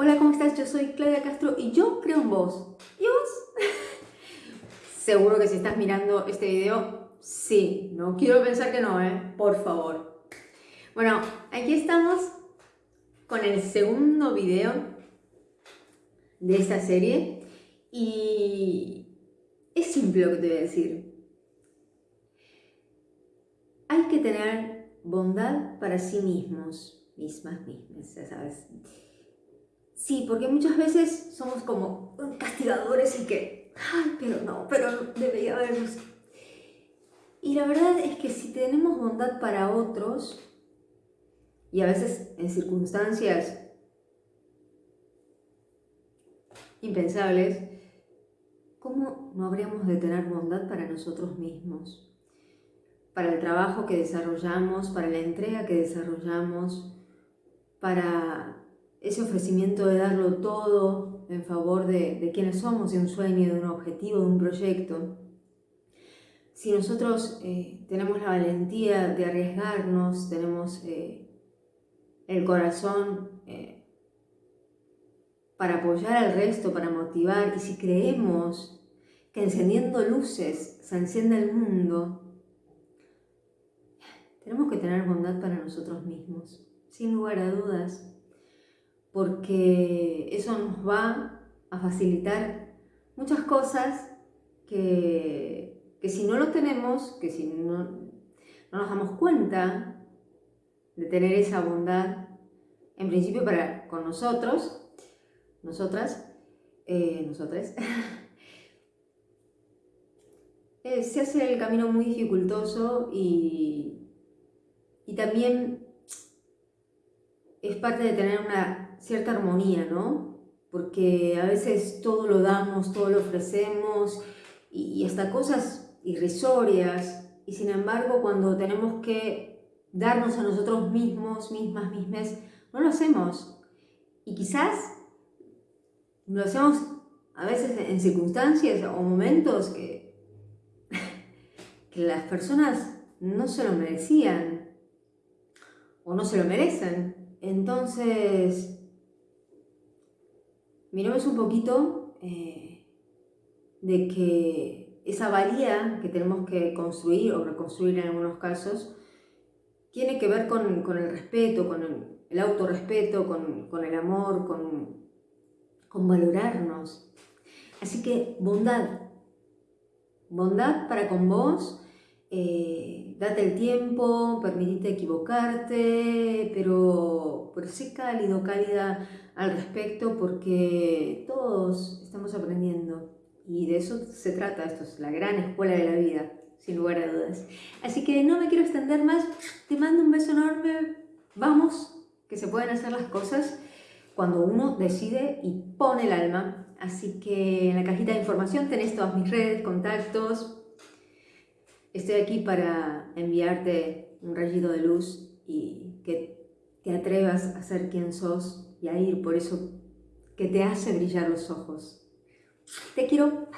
Hola, ¿cómo estás? Yo soy Claudia Castro y yo creo en vos. ¿Y vos? Seguro que si estás mirando este video, sí. No quiero pensar que no, ¿eh? Por favor. Bueno, aquí estamos con el segundo video de esta serie y es simple lo que te voy a decir. Hay que tener bondad para sí mismos, mismas, mismas, ya sabes. Sí, porque muchas veces somos como castigadores y que, ay, pero no, pero debería haberlos. Y la verdad es que si tenemos bondad para otros, y a veces en circunstancias impensables, ¿cómo no habríamos de tener bondad para nosotros mismos? Para el trabajo que desarrollamos, para la entrega que desarrollamos, para ese ofrecimiento de darlo todo en favor de, de quienes somos, de un sueño, de un objetivo, de un proyecto. Si nosotros eh, tenemos la valentía de arriesgarnos, tenemos eh, el corazón eh, para apoyar al resto, para motivar, y si creemos que encendiendo luces se enciende el mundo, tenemos que tener bondad para nosotros mismos, sin lugar a dudas porque eso nos va a facilitar muchas cosas que, que si no lo tenemos, que si no, no, nos damos cuenta de tener esa bondad, en principio para con nosotros, nosotras, eh, nosotras, eh, se hace el camino muy dificultoso y, y también es parte de tener una cierta armonía, ¿no? Porque a veces todo lo damos, todo lo ofrecemos y, hasta cosas irrisorias y sin embargo cuando tenemos que darnos a nosotros mismos, mismas, mismas, no lo hacemos. Y quizás lo hacemos a veces en circunstancias o momentos que, que las personas no se lo merecían o no se lo merecen. Entonces, miremos un poquito eh, de que esa valía que tenemos que construir o reconstruir en algunos casos tiene que ver con, el respeto, con el, autorrespeto, con, el amor, con, con valorarnos. Así que bondad, bondad para con vos, eh, date el tiempo, permitite equivocarte, pero, pero sé cálido, cálida al respecto porque todos estamos aprendiendo y de eso se trata, esto es la gran escuela de la vida, sin lugar a dudas. Así que no me quiero extender más, te mando un beso enorme, vamos, que se pueden hacer las cosas cuando uno decide y pone el alma. Así que en la cajita de información tenés todas mis redes, contactos, Estoy aquí para enviarte un rayito de luz y que te atrevas a ser quien sos y a ir por eso que te hace brillar los ojos. Te quiero.